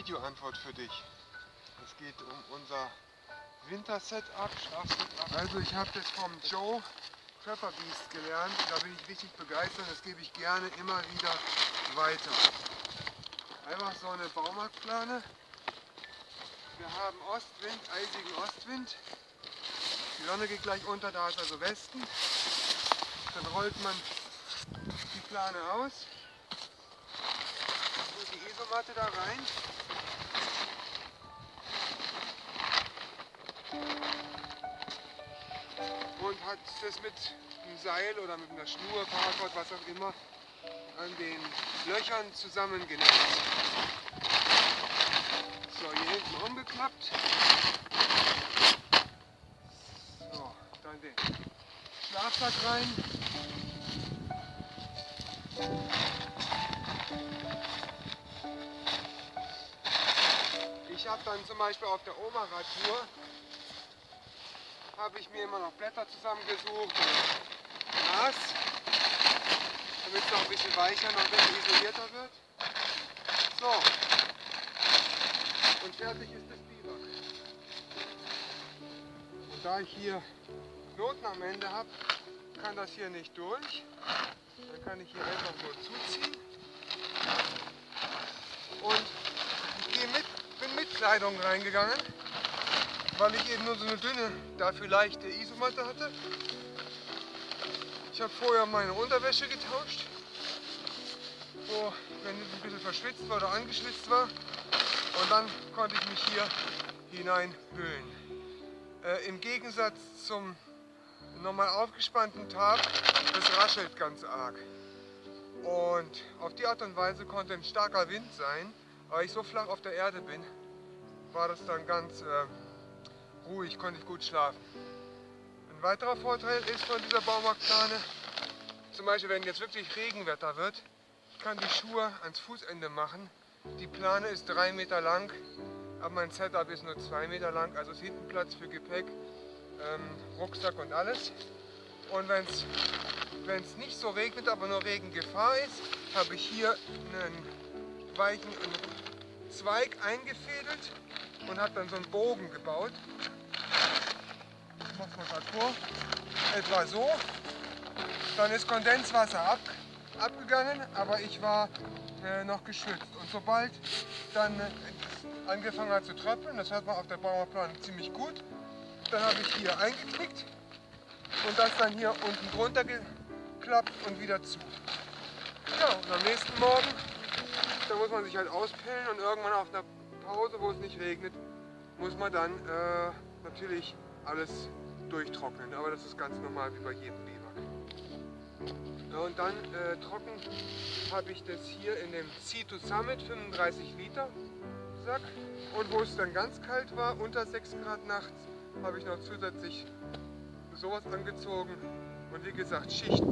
Videoantwort für dich. Es geht um unser Winter-Setup, Schlaf-Setup. Also ich habe das vom Joe Trapper Beast gelernt. Da bin ich richtig begeistert. Das gebe ich gerne immer wieder weiter. Einfach so eine Baumarktplane. Wir haben Ostwind, eisigen Ostwind. Die Sonne geht gleich unter, da ist also Westen. Dann rollt man die Plane aus. Tut die Isomatte da rein. Hat das mit einem Seil oder mit einer Schnur, Paracord, was auch immer, an den Löchern zusammengenäht. So, hier hinten umgeklappt. So, dann den Schlafsack rein. Ich habe dann zum Beispiel auf der Oma-Radtour habe ich mir immer noch Blätter zusammengesucht und Gras, damit es noch ein bisschen weicher, noch ein bisschen isolierter wird. So, und fertig ist das Biwak. Und da ich hier Knoten am Ende habe, kann das hier nicht durch. Dann kann ich hier einfach nur zuziehen. Und ich mit, bin mit Kleidung reingegangen, weil ich eben nur so eine dünne, dafür leichte Isomatte hatte. Ich habe vorher meine Unterwäsche getauscht, wo, wenn es ein bisschen verschwitzt war oder angeschwitzt war. Und dann konnte ich mich hier hineinhüllen. Äh, Im Gegensatz zum normal aufgespannten Tab, das raschelt ganz arg. Und auf die Art und Weise konnte ein starker Wind sein, weil ich so flach auf der Erde bin, war das dann ganz äh, ruhig, konnte ich gut schlafen. Ein weiterer Vorteil ist von dieser Baumarktplane, zum Beispiel wenn jetzt wirklich Regenwetter wird, ich kann die Schuhe ans Fußende machen. Die Plane ist drei Meter lang, aber mein Setup ist nur zwei Meter lang, also ist hinten Platz für Gepäck, ähm, Rucksack und alles. Und wenn es nicht so regnet, aber nur Regengefahr ist, habe ich hier einen weichen Zweig eingefädelt und habe dann so einen Bogen gebaut. Vor. Etwa so. Dann ist Kondenswasser ab, abgegangen, aber ich war äh, noch geschützt. Und sobald dann äh, angefangen hat zu tröpfeln, das hört man auf der Bauerplan ziemlich gut, dann habe ich hier eingeknickt und das dann hier unten drunter geklappt und wieder zu. Ja, und am nächsten Morgen, da muss man sich halt auspillen und irgendwann auf einer Pause, wo es nicht regnet, muss man dann äh, natürlich alles durchtrocknen. Aber das ist ganz normal wie bei jedem Biwak. Und dann äh, trocken habe ich das hier in dem C2 Summit 35 Liter Sack. Und wo es dann ganz kalt war, unter 6 Grad nachts, habe ich noch zusätzlich sowas angezogen. Und wie gesagt, Schichten.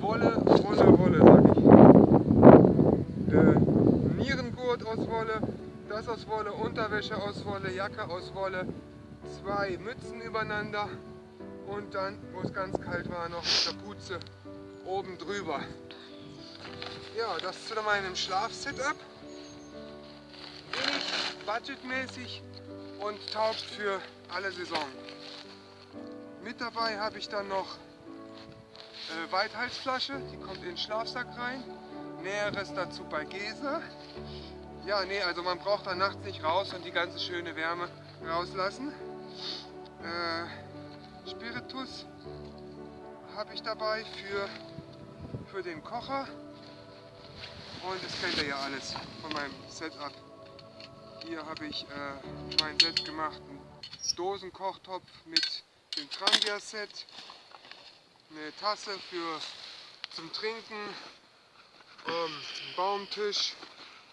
Wolle, Wolle, Wolle, sage ich. Äh, Nierengurt aus Wolle, das aus Wolle, Unterwäsche aus Wolle, Jacke aus Wolle, zwei Mützen übereinander und dann, wo es ganz kalt war, noch Kapuze oben drüber. Ja, das zu meinem Schlaf-Setup. Wenig budgetmäßig und taugt für alle Saison. Mit dabei habe ich dann noch äh, Weithalsflasche, die kommt in den Schlafsack rein. Näheres dazu bei Gese. Ja, nee, also man braucht dann nachts nicht raus und die ganze schöne Wärme rauslassen. Äh, Spiritus habe ich dabei für, für den Kocher. Und das kennt ihr ja alles von meinem Setup. Hier habe ich äh, meinen selbstgemachten Dosenkochtopf mit dem Trangia-Set, eine Tasse für zum Trinken, ähm, Baumtisch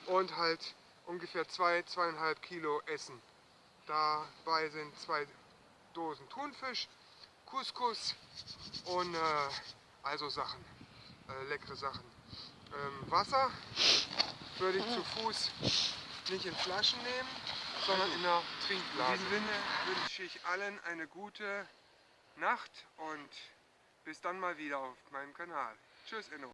und halt ungefähr 2, zwei, 2,5 Kilo Essen. Dabei sind zwei Dosen Thunfisch, Couscous und äh, also Sachen, äh, leckere Sachen. Ähm, Wasser würde ich zu Fuß nicht in Flaschen nehmen, sondern in einer Trinkblase. In diesem Sinne wünsche ich allen eine gute Nacht und bis dann mal wieder auf meinem Kanal. Tschüss Inno.